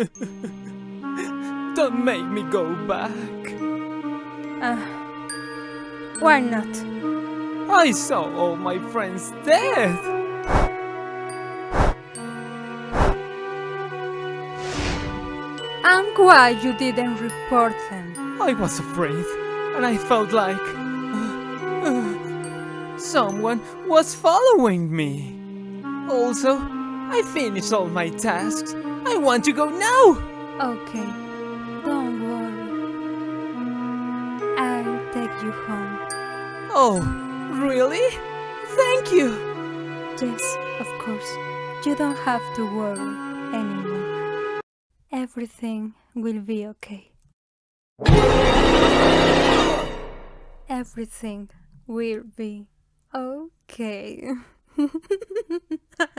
Don't make me go back. Uh, why not? I saw all my friends dead. And why you didn't report them? I was afraid, and I felt like someone was following me. Also, I finished all my tasks. I want to go now. Okay, don't worry. I'll take you home. Oh, really? Thank you. Yes, of course. You don't have to worry anymore. Everything will be okay. Everything will be okay.